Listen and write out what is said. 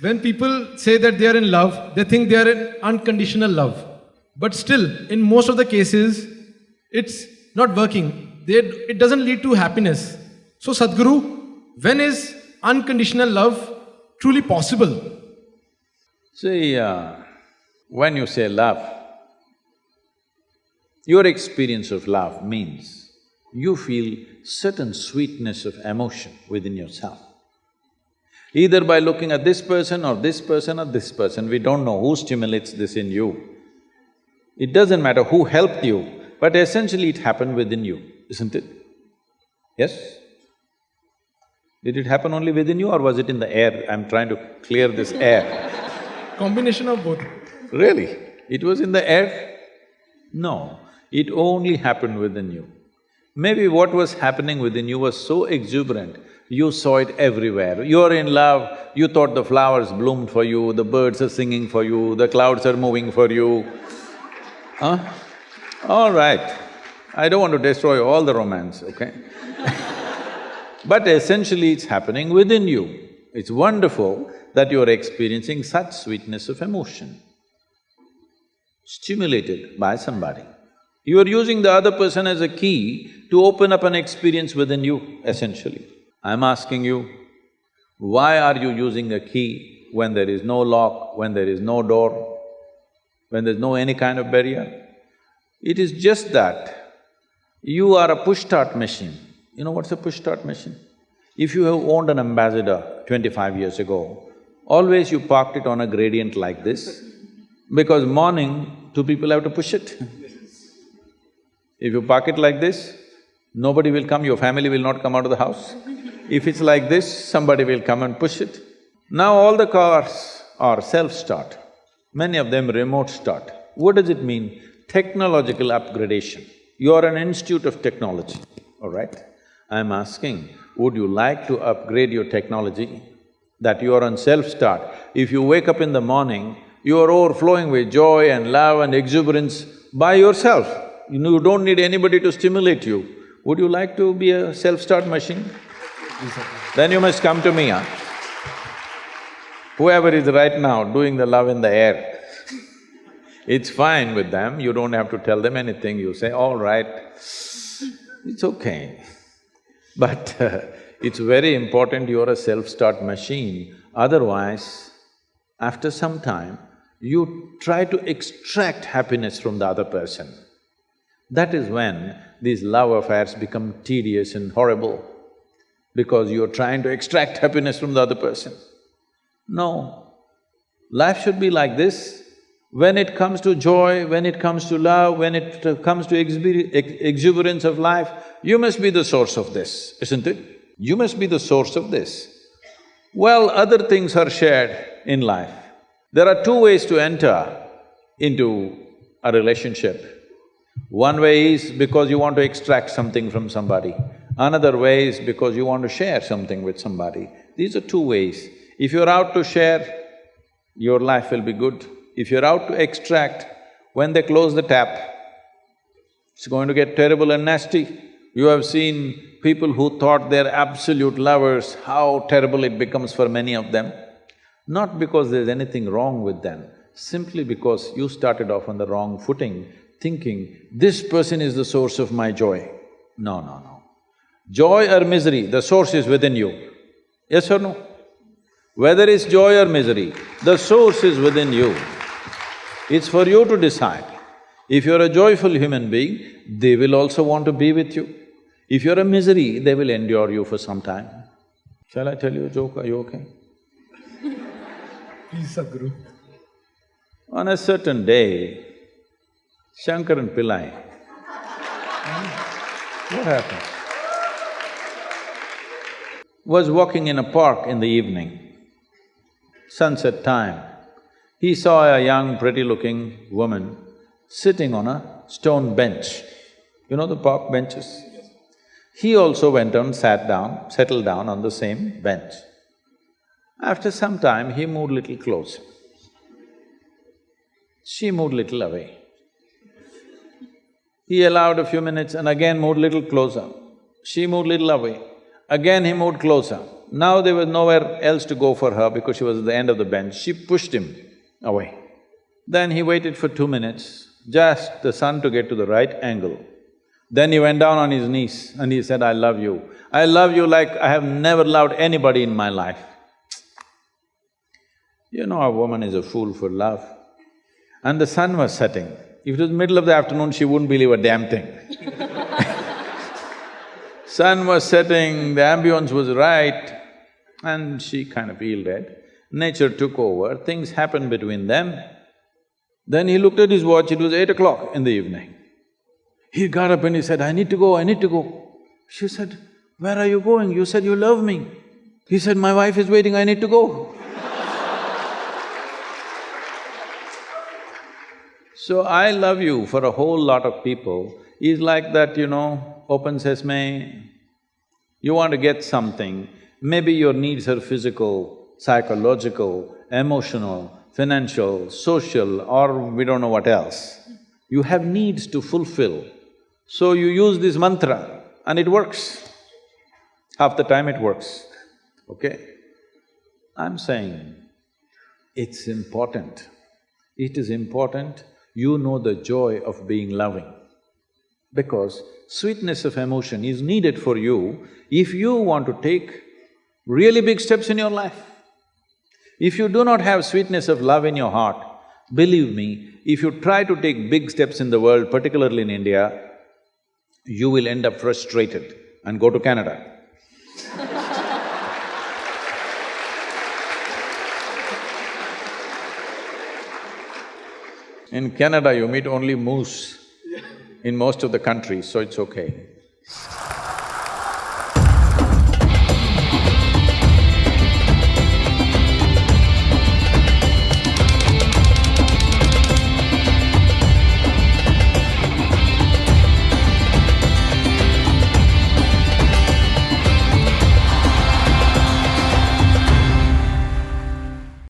When people say that they are in love, they think they are in unconditional love. But still, in most of the cases, it's not working. They, it doesn't lead to happiness. So, Sadhguru, when is unconditional love truly possible? See, uh, when you say love, your experience of love means you feel certain sweetness of emotion within yourself. Either by looking at this person or this person or this person, we don't know who stimulates this in you. It doesn't matter who helped you, but essentially it happened within you, isn't it? Yes? Did it happen only within you or was it in the air? I'm trying to clear this air. Combination of both. Really? It was in the air? No, it only happened within you. Maybe what was happening within you was so exuberant, you saw it everywhere. You're in love, you thought the flowers bloomed for you, the birds are singing for you, the clouds are moving for you. Huh? All right, I don't want to destroy all the romance, okay? but essentially it's happening within you. It's wonderful that you're experiencing such sweetness of emotion, stimulated by somebody. You are using the other person as a key to open up an experience within you, essentially. I'm asking you, why are you using a key when there is no lock, when there is no door, when there's no any kind of barrier? It is just that you are a push-start machine. You know what's a push-start machine? If you have owned an Ambassador twenty-five years ago, always you parked it on a gradient like this, because morning, two people have to push it. If you park it like this, nobody will come, your family will not come out of the house. If it's like this, somebody will come and push it. Now all the cars are self-start, many of them remote start. What does it mean? Technological upgradation. You are an institute of technology, all right? I'm asking, would you like to upgrade your technology that you are on self-start? If you wake up in the morning, you are overflowing with joy and love and exuberance by yourself. You know, you don't need anybody to stimulate you. Would you like to be a self-start machine? Then you must come to me, huh? Whoever is right now doing the love in the air, it's fine with them, you don't have to tell them anything, you say, all right, it's okay. But uh, it's very important you're a self-start machine, otherwise, after some time, you try to extract happiness from the other person. That is when these love affairs become tedious and horrible, because you're trying to extract happiness from the other person. No, life should be like this. When it comes to joy, when it comes to love, when it comes to exuberance of life, you must be the source of this, isn't it? You must be the source of this. Well, other things are shared in life. There are two ways to enter into a relationship. One way is because you want to extract something from somebody, another way is because you want to share something with somebody. These are two ways. If you're out to share, your life will be good. If you're out to extract, when they close the tap, it's going to get terrible and nasty. You have seen people who thought they're absolute lovers, how terrible it becomes for many of them. Not because there's anything wrong with them, simply because you started off on the wrong footing, thinking, this person is the source of my joy. No, no, no. Joy or misery, the source is within you. Yes or no? Whether it's joy or misery, the source is within you. It's for you to decide. If you're a joyful human being, they will also want to be with you. If you're a misery, they will endure you for some time. Shall I tell you a joke, are you okay? Please, Sadhguru. On a certain day, Shankaran Pillai. what happened? Was walking in a park in the evening, sunset time. He saw a young, pretty-looking woman sitting on a stone bench. You know the park benches? He also went and sat down, settled down on the same bench. After some time, he moved little closer. She moved little away. He allowed a few minutes and again moved little closer. She moved little away. Again he moved closer. Now there was nowhere else to go for her because she was at the end of the bench. She pushed him away. Then he waited for two minutes, just the sun to get to the right angle. Then he went down on his knees and he said, I love you. I love you like I have never loved anybody in my life. You know, a woman is a fool for love. And the sun was setting. If it was middle of the afternoon, she wouldn't believe a damn thing. sun was setting, the ambience was right, and she kind of yielded. Nature took over, things happened between them. Then he looked at his watch, it was eight o'clock in the evening. He got up and he said, I need to go, I need to go. She said, where are you going? You said you love me. He said, my wife is waiting, I need to go. So I love you for a whole lot of people is like that, you know, open sesame, you want to get something, maybe your needs are physical, psychological, emotional, financial, social or we don't know what else. You have needs to fulfill. So you use this mantra and it works. Half the time it works, okay? I'm saying it's important. It is important you know the joy of being loving. Because sweetness of emotion is needed for you if you want to take really big steps in your life. If you do not have sweetness of love in your heart, believe me, if you try to take big steps in the world, particularly in India, you will end up frustrated and go to Canada. In Canada, you meet only moose in most of the countries, so it's okay.